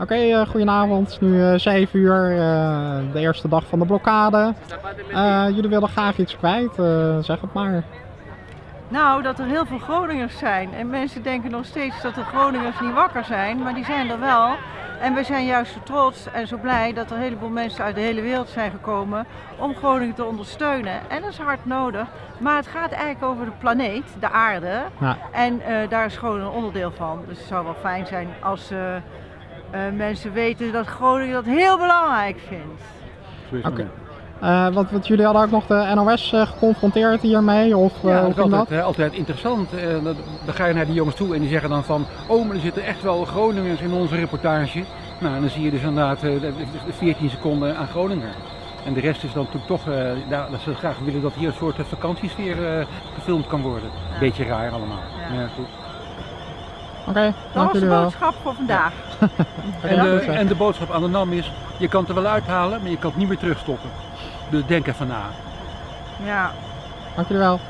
Oké, eh, goedenavond. Nu eh 7 uur, eh, de eerste dag van de blokkade. Jullie willen graag iets kwijt, zeg het maar. Nou, dat er heel veel Groningers zijn. En mensen denken nog steeds dat de Groningers niet wakker zijn, maar die zijn er wel. En we zijn juist zo trots en zo blij dat er een heleboel mensen uit de hele wereld zijn gekomen om Groningen te ondersteunen. En dat is hard nodig. Maar het gaat eigenlijk over de planeet, de aarde. Ja. En daar is Groningen een onderdeel van. Dus het zou wel fijn zijn als mensen weten dat Groningen dat heel belangrijk vindt. Oké. dan. Eh, wat, wat jullie hadden ook nog de NOS eh, geconfronteerd hiermee? Of eh, Ja, dat is altijd, dat? eh, altijd interessant. Eh, dat- dan ga je naar die jongens toe en die zeggen dan van... Oh, maar er zitten echt wel Groningers in onze reportage. Nou, en dan zie je dus inderdaad eh, de- de 14 seconden aan Groningen. En de rest is dan natuurlijk toch eh, ja, dat ze graag willen dat hier een soort eh, vakantiesfeer eh, gefilmd kan worden. Ja. Beetje raar allemaal. Ja. Ja, goed. Oké, Dat was de boodschap voor vandaag. En, de, en de boodschap aan de NAM is, je kan het er wel uithalen, maar je kan het niet meer terugstoppen. Dus denk even na. Ja. Dank jullie wel.